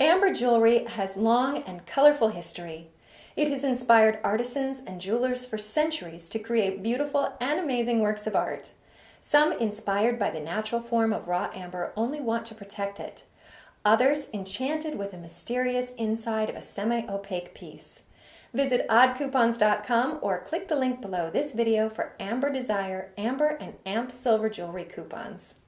Amber jewelry has long and colorful history. It has inspired artisans and jewelers for centuries to create beautiful and amazing works of art. Some, inspired by the natural form of raw amber, only want to protect it. Others, enchanted with the mysterious inside of a semi-opaque piece. Visit oddcoupons.com or click the link below this video for Amber Desire, Amber, and Amp Silver Jewelry coupons.